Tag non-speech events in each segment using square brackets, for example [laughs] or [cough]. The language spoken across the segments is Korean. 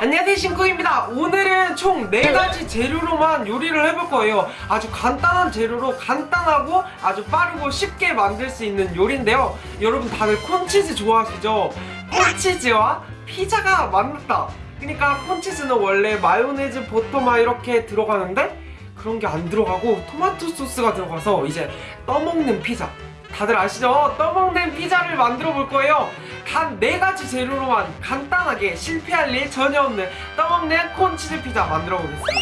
안녕하세요 신쿠입니다. 오늘은 총 4가지 재료로만 요리를 해볼 거예요. 아주 간단한 재료로 간단하고 아주 빠르고 쉽게 만들 수 있는 요리인데요. 여러분 다들 콘치즈 좋아하시죠? 콘치즈와 피자가 만났다. 그러니까 콘치즈는 원래 마요네즈, 버터만 이렇게 들어가는데 그런 게 안 들어가고 토마토 소스가 들어가서 이제 떠먹는 피자. 다들 아시죠? 떠먹는 피자를 만들어 볼 거예요 단 4가지 재료로만 간단하게 실패할 일 전혀 없는 떠먹는 콘치즈 피자 만들어 보겠습니다.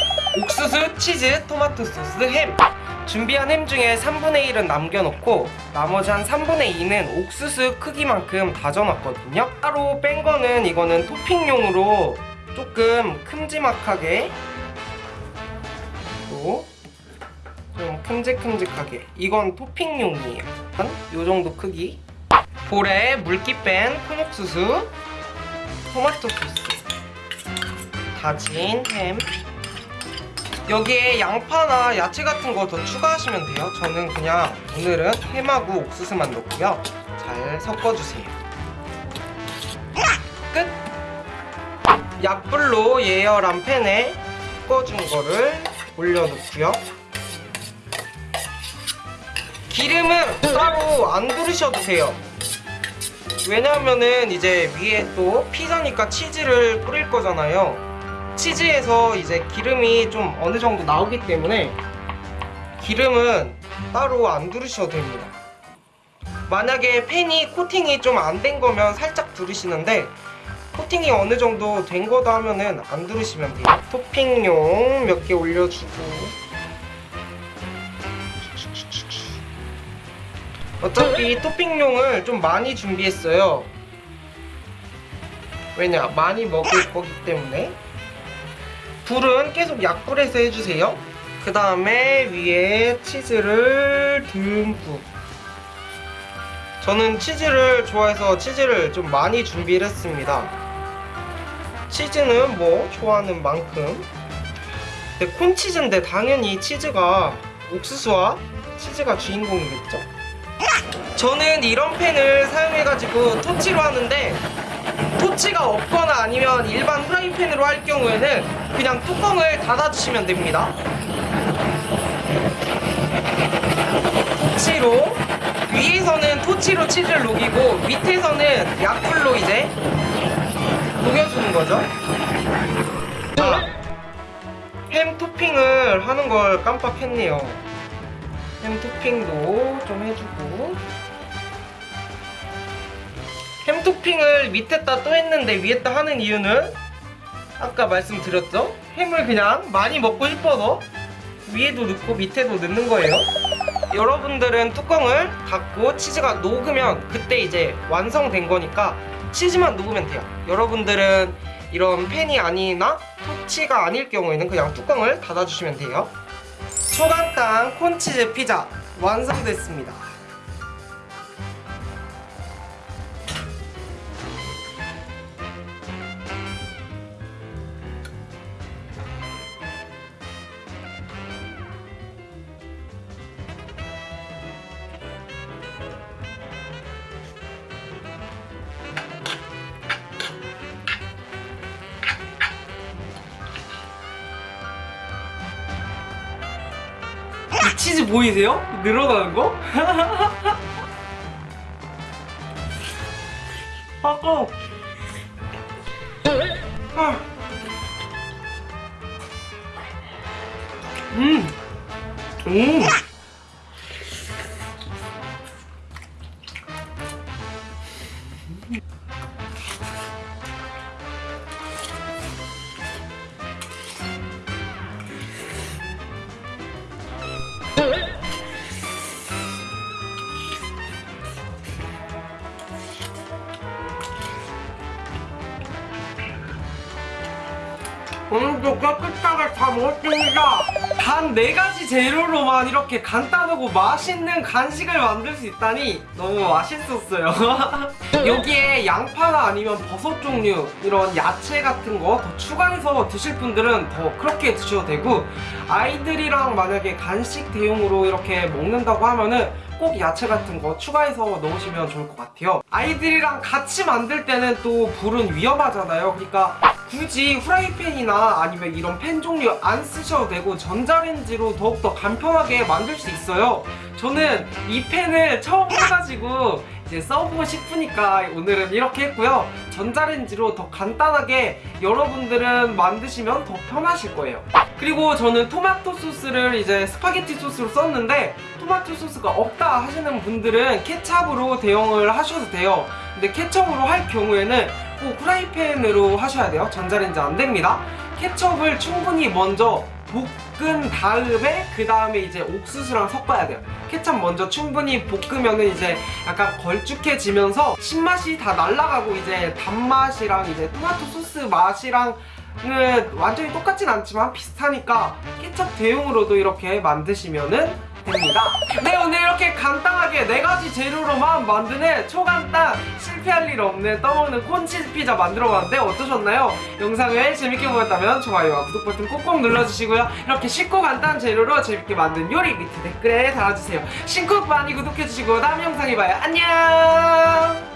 옥수수, 치즈, 토마토 소스, 햄. 준비한 햄 중에 3분의 1은 남겨놓고 나머지 한 3분의 2는 옥수수 크기만큼 다져놨거든요. 따로 뺀 거는 이거는 토핑용으로 조금 큼지막하게 또 좀 큼직큼직하게. 이건 토핑용이에요. 한 요 정도 크기 볼에 물기 뺀 콩옥수수 토마토 소스 다진 햄. 여기에 양파나 야채 같은 거 더 추가하시면 돼요. 저는 그냥 오늘은 햄하고 옥수수만 넣고요. 잘 섞어주세요. 끝! 약불로 예열한 팬에 섞어준 거를 올려놓고요. 기름은 따로 안 두르셔도 돼요 왜냐하면은 이제 위에 또 피자니까 치즈를 뿌릴 거잖아요. 치즈에서 이제 기름이 좀 어느 정도 나오기 때문에 기름은 따로 안 두르셔도 됩니다. 만약에 팬이 코팅이 좀 안 된 거면 살짝 두르시는데 코팅이 어느 정도 된 거다 하면은 안 두르시면 돼요. 토핑용 몇 개 올려주고 어차피 토핑용을 좀 많이 준비했어요. 왜냐 많이 먹을 거기 때문에. 불은 계속 약불에서 해주세요. 그 다음에 위에 치즈를 듬뿍. 저는 치즈를 좋아해서 치즈를 좀 많이 준비를 했습니다. 치즈는 뭐 좋아하는 만큼. 근데 콘치즈인데 당연히 치즈가 옥수수와 치즈가 주인공이겠죠 저는 이런 팬을 사용해가지고 토치로 하는데 토치가 없거나 아니면 일반 프라이팬으로 할 경우에는 그냥 뚜껑을 닫아주시면 됩니다. 토치로 위에서는 토치로 치즈를 녹이고 밑에서는 약불로 이제 녹여주는 거죠. 자, 햄 토핑을 하는 걸 깜빡했네요 햄 토핑도 좀 해주고. 햄 토핑을 밑에다 또 했는데 위에다 하는 이유는 아까 말씀드렸죠? 햄을 그냥 많이 먹고 싶어서 위에도 넣고 밑에도 넣는 거예요. 여러분들은 뚜껑을 닫고 치즈가 녹으면 그때 이제 완성된 거니까 치즈만 녹으면 돼요. 여러분들은 이런 팬이 아니나 토치가 아닐 경우에는 그냥 뚜껑을 닫아주시면 돼요 초간단 콘치즈 피자 완성됐습니다 치즈 보이세요? 늘어나는 거? [laughs] 아까 아. 음. 음. 오늘도 깨끗하 먹었습니다 단 4가지 재료로만 이렇게 간단하고 맛있는 간식을 만들 수 있다니 너무 맛있었어요 [laughs] 여기에 양파나 아니면 버섯 종류 이런 야채 같은 거 더 추가해서 드실 분들은 더 그렇게 드셔도 되고 아이들이랑 만약에 간식 대용으로 이렇게 먹는다고 하면은 꼭 야채 같은 거 추가해서 넣으시면 좋을 것 같아요. 아이들이랑 같이 만들 때는 또 불은 위험하잖아요. 그러니까 굳이 후라이팬이나 아니면 이런 팬 종류 안 쓰셔도 되고 전자레인지로 더욱더 간편하게 만들 수 있어요. 저는 이 팬을 처음 해가지고 이제 써보고 싶으니까 오늘은 이렇게 했고요. 전자레인지로 더 간단하게 여러분들은 만드시면 더 편하실 거예요. 그리고 저는 토마토 소스를 이제 스파게티 소스로 썼는데 토마토 소스가 없다 하시는 분들은 케찹으로 대용을 하셔도 돼요. 근데 케첩으로 할 경우에는 꼭 후라이팬으로 하셔야 돼요. 전자레인지 안 됩니다. 케첩을 충분히 먼저 볶은 다음에 그 다음에 이제 옥수수랑 섞어야 돼요. 케첩 먼저 충분히 볶으면 은 이제 약간 걸쭉해지면서 신맛이 다 날아가고 이제 단맛이랑 이제 토마토 소스 맛이랑 은 완전히 똑같진 않지만 비슷하니까 케첩 대용으로도 이렇게 만드시면은 됩니다. 네 오늘 이렇게 간단하게 네 가지 재료로만 만드는 초간단 실패할 일 없는 떠먹는 콘치즈 피자 만들어봤는데 어떠셨나요? 영상을 재밌게 보셨다면 좋아요와 구독 버튼 꼭꼭 눌러주시고요. 이렇게 쉽고 간단한 재료로 재밌게 만든 요리 밑에 댓글에 달아주세요. 신쿡 많이 구독해주시고 다음 영상에 봐요. 안녕.